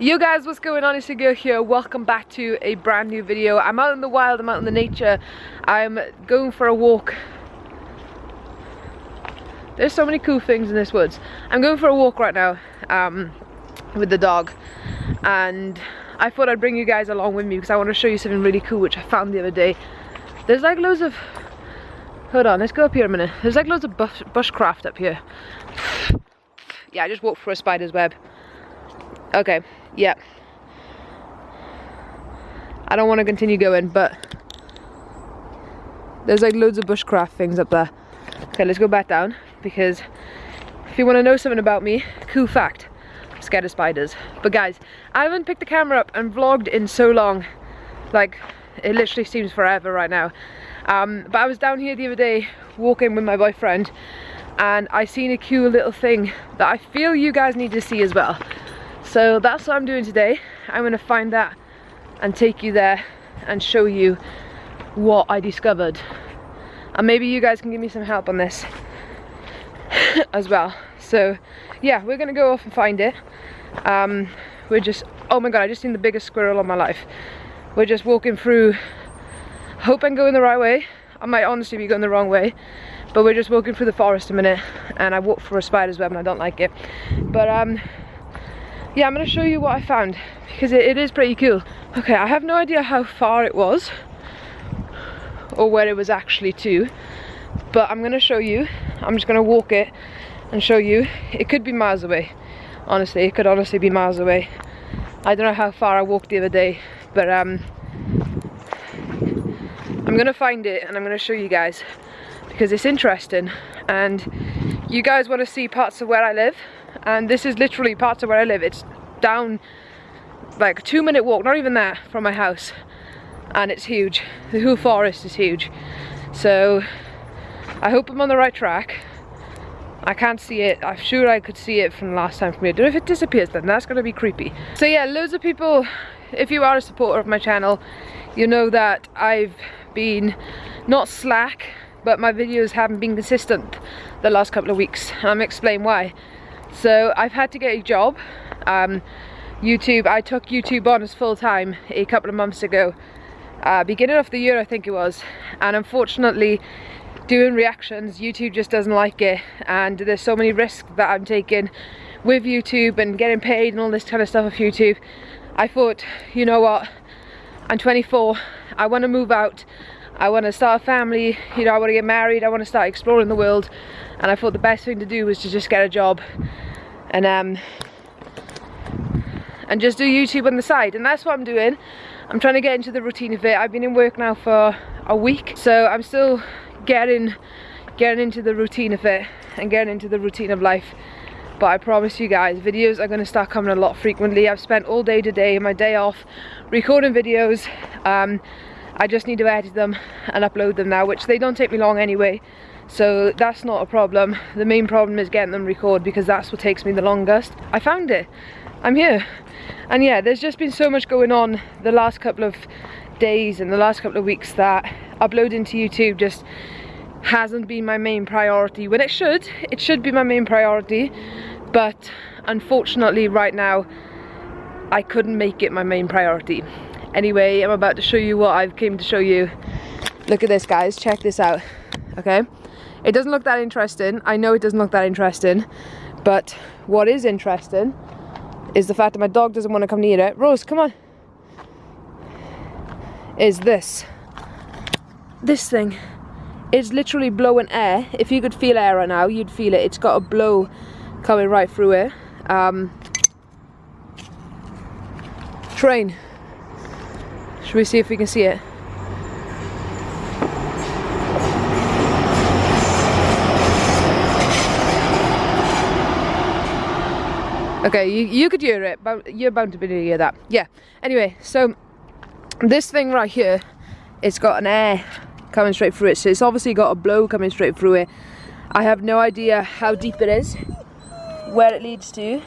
Yo guys, what's going on? It's your girl here. Welcome back to a brand new video. I'm out in the wild, I'm out in the nature. I'm going for a walk. There's so many cool things in this woods. I'm going for a walk right now um, with the dog. And I thought I'd bring you guys along with me because I want to show you something really cool which I found the other day. There's like loads of... Hold on, let's go up here a minute. There's like loads of bush bushcraft up here. Yeah, I just walked through a spider's web. Okay, yeah. I don't want to continue going, but there's like loads of bushcraft things up there. Okay, let's go back down because if you want to know something about me, cool fact, I'm scared of spiders. But guys, I haven't picked the camera up and vlogged in so long. Like, it literally seems forever right now. Um, but I was down here the other day walking with my boyfriend and I seen a cool little thing that I feel you guys need to see as well. So that's what I'm doing today. I'm gonna find that and take you there and show you what I discovered. And maybe you guys can give me some help on this as well. So yeah, we're gonna go off and find it. Um, we're just, oh my god, I just seen the biggest squirrel of my life. We're just walking through, hope I'm going the right way. I might honestly be going the wrong way, but we're just walking through the forest a minute and I walked for a spider's web and I don't like it. But um, yeah, I'm gonna show you what I found because it, it is pretty cool. Okay, I have no idea how far it was or where it was actually to, but I'm gonna show you. I'm just gonna walk it and show you. It could be miles away. Honestly, it could honestly be miles away. I don't know how far I walked the other day, but um, I'm gonna find it and I'm gonna show you guys because it's interesting and you guys want to see parts of where I live and this is literally parts of where I live. It's down like a two minute walk, not even that, from my house and it's huge. The whole forest is huge. So I hope I'm on the right track. I can't see it. I'm sure I could see it from last time from here. Know if it disappears then, that's gonna be creepy. So yeah, loads of people, if you are a supporter of my channel, you know that I've been not slack, but my videos haven't been consistent the last couple of weeks. I'm gonna explain why. So I've had to get a job. Um, YouTube, I took YouTube on as full time a couple of months ago. Uh, beginning of the year I think it was. And unfortunately, doing reactions, YouTube just doesn't like it. And there's so many risks that I'm taking with YouTube and getting paid and all this kind of stuff off YouTube. I thought, you know what, I'm 24, I want to move out I want to start a family, you know, I want to get married, I want to start exploring the world. And I thought the best thing to do was to just get a job and um and just do YouTube on the side. And that's what I'm doing. I'm trying to get into the routine of it. I've been in work now for a week. So I'm still getting getting into the routine of it and getting into the routine of life. But I promise you guys videos are going to start coming a lot frequently. I've spent all day today my day off recording videos um, I just need to edit them and upload them now, which they don't take me long anyway. So that's not a problem. The main problem is getting them recorded because that's what takes me the longest. I found it. I'm here. And yeah, there's just been so much going on the last couple of days and the last couple of weeks that uploading to YouTube just hasn't been my main priority when it should it should be my main priority but unfortunately right now I couldn't make it my main priority Anyway, I'm about to show you what I've came to show you. Look at this guys, check this out, okay? It doesn't look that interesting, I know it doesn't look that interesting, but what is interesting is the fact that my dog doesn't want to come near it. Rose, come on. Is this. This thing is literally blowing air. If you could feel air right now, you'd feel it. It's got a blow coming right through it. Um, train. Should we see if we can see it? Okay, you, you could hear it, but you're bound to be able to hear that. Yeah, anyway, so this thing right here, it's got an air coming straight through it, so it's obviously got a blow coming straight through it. I have no idea how deep it is, where it leads to.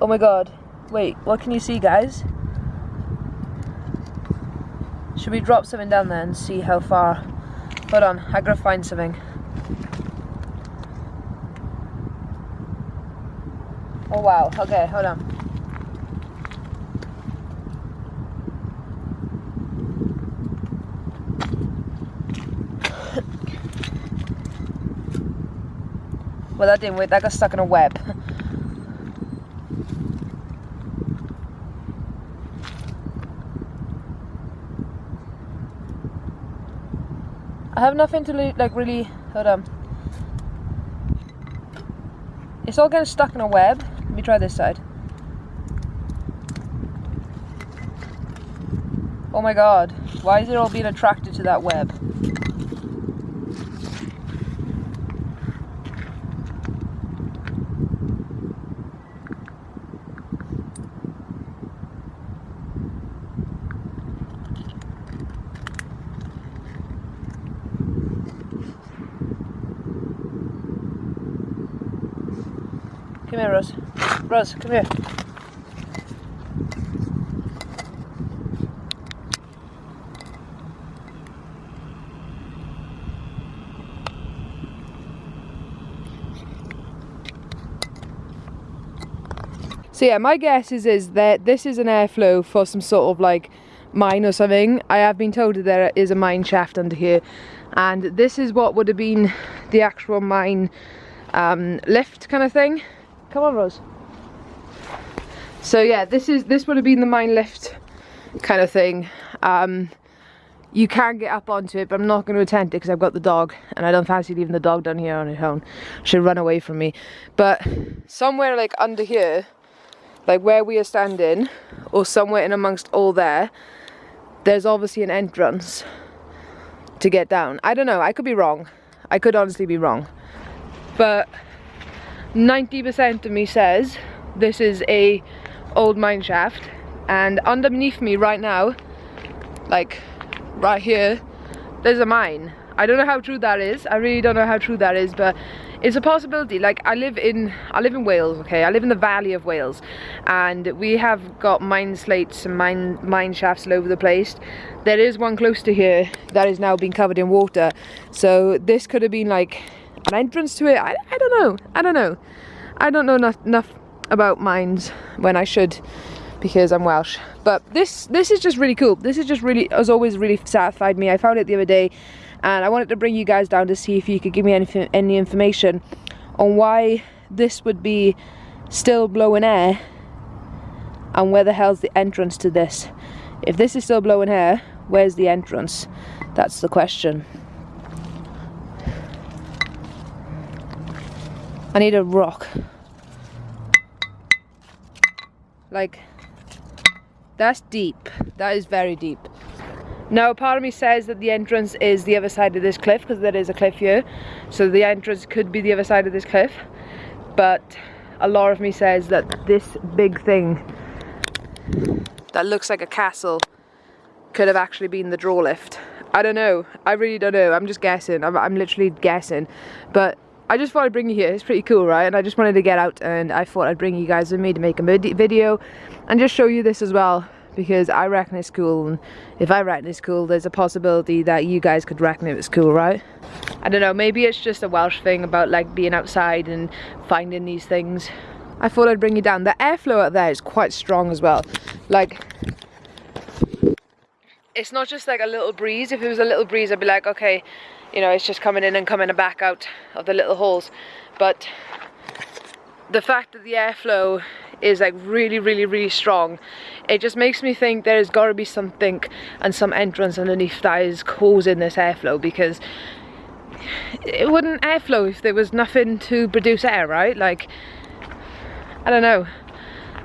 Oh my god, wait, what can you see guys? Should we drop something down there and see how far? Hold on, I gotta find something. Oh wow, okay, hold on. Well, that didn't work. That got stuck in a web. I have nothing to like really, hold on. It's all getting stuck in a web. Let me try this side. Oh my god, why is it all being attracted to that web? Come here, Rose. Rose, come here. So yeah, my guess is, is that this is an airflow for some sort of like mine or something. I have been told that there is a mine shaft under here and this is what would have been the actual mine um, lift kind of thing. Come on Rose. So yeah, this is this would have been the mine lift kind of thing. Um, you can get up onto it, but I'm not going to attempt it because I've got the dog and I don't fancy leaving the dog down here on its own. She'll run away from me. But somewhere like under here, like where we are standing or somewhere in amongst all there there's obviously an entrance to get down I don't know I could be wrong I could honestly be wrong but 90% of me says this is a old mine shaft and underneath me right now like right here there's a mine. I don't know how true that is. I really don't know how true that is but it's a possibility. Like I live in I live in Wales okay? I live in the valley of Wales and we have got mine slates and mine mine shafts all over the place. There is one close to here that is now being covered in water. So this could have been like an entrance to it I, I don't know. I don't know. I don't know enough, enough about mines when I should because I'm Welsh. But this this is just really cool. This is just really has always really satisfied me. I found it the other day and I wanted to bring you guys down to see if you could give me any, any information on why this would be still blowing air and where the hell's the entrance to this. If this is still blowing air where's the entrance? That's the question I need a rock like that's deep that is very deep now part of me says that the entrance is the other side of this cliff because there is a cliff here. So the entrance could be the other side of this cliff. But a lot of me says that this big thing that looks like a castle could have actually been the draw lift. I don't know. I really don't know. I'm just guessing. I'm, I'm literally guessing. But I just thought I'd bring you here. It's pretty cool, right? And I just wanted to get out and I thought I'd bring you guys with me to make a video and just show you this as well because I reckon it's cool. And if I reckon it's cool there's a possibility that you guys could reckon it was cool right? I don't know. Maybe it's just a Welsh thing about like being outside and finding these things. I thought I'd bring you down. The airflow out there is quite strong as well. Like it's not just like a little breeze. If it was a little breeze I'd be like okay you know it's just coming in and coming back out of the little holes. But the fact that the airflow is like really really really strong it just makes me think there's got to be something and some entrance underneath that is causing this airflow because it wouldn't airflow if there was nothing to produce air right? Like I don't know.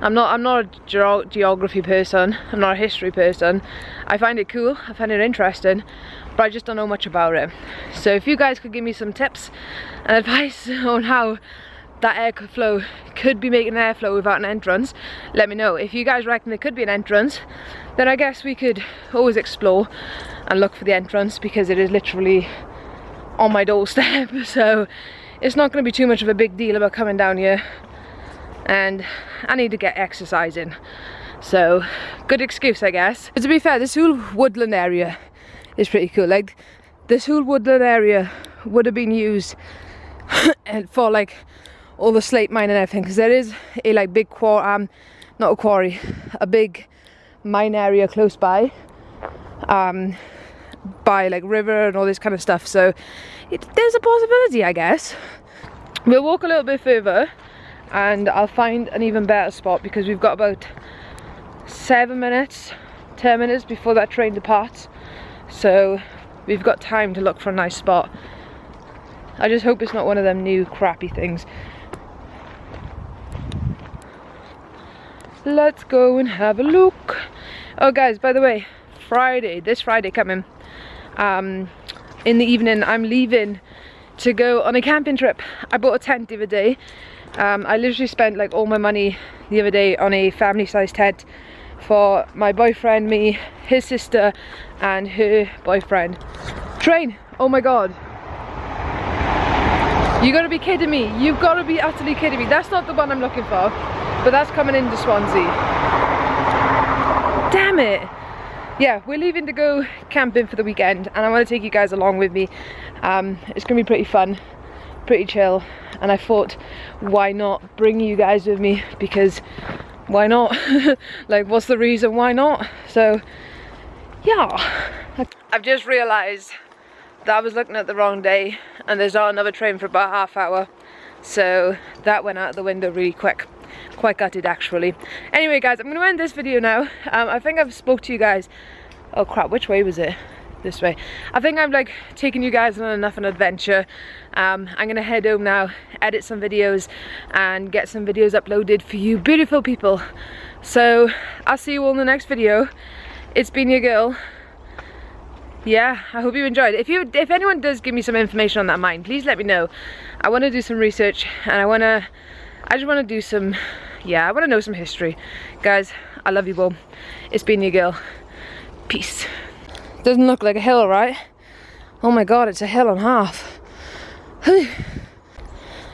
I'm not I'm not a ge geography person. I'm not a history person. I find it cool. I find it interesting but I just don't know much about it. So if you guys could give me some tips and advice on how that airflow could be making an airflow without an entrance let me know. If you guys reckon there could be an entrance then I guess we could always explore and look for the entrance because it is literally on my doorstep. So it's not going to be too much of a big deal about coming down here. And I need to get exercising so good excuse I guess. But to be fair this whole woodland area is pretty cool. Like this whole woodland area would have been used for like all the slate mine and everything because there is a like big quarry um not a quarry a big mine area close by um by like river and all this kind of stuff. So it, there's a possibility I guess. We'll walk a little bit further and I'll find an even better spot because we've got about seven minutes, 10 minutes before that train departs. So we've got time to look for a nice spot. I just hope it's not one of them new crappy things. Let's go and have a look. Oh guys, by the way, Friday, this Friday coming, um, in the evening I'm leaving to go on a camping trip. I bought a tent the other day. Um, I literally spent like all my money the other day on a family sized tent for my boyfriend, me, his sister and her boyfriend. Train! Oh my god. You gotta be kidding me. You've gotta be utterly kidding me. That's not the one I'm looking for, but that's coming into Swansea. Damn it! yeah, we're leaving to go camping for the weekend and I want to take you guys along with me. Um, it's to be pretty fun, pretty chill and I thought why not bring you guys with me because why not? like what's the reason why not? So yeah. I've just realised that I was looking at the wrong day and there's not another train for about half hour. So that went out the window really quick. Quite gutted actually. Anyway guys i'm going to end this video now. Um, i think i've spoke to you guys oh crap which way was it? This way. I think i'm like taking you guys on enough an adventure. Um, i'm gonna head home now edit some videos and get some videos uploaded for you beautiful people. So i'll see you all in the next video it's been your girl yeah i hope you enjoyed if you if anyone does give me some information on that mine please let me know i want to do some research and i want to I just want to do some, yeah, I want to know some history. Guys, I love you all. It's been your girl. Peace. Doesn't look like a hill, right? Oh my god, it's a hill and half. I'm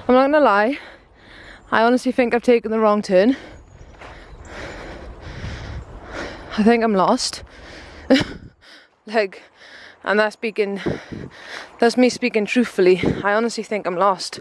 not gonna lie. I honestly think I've taken the wrong turn. I think I'm lost. like, and that's speaking, that's me speaking truthfully. I honestly think I'm lost.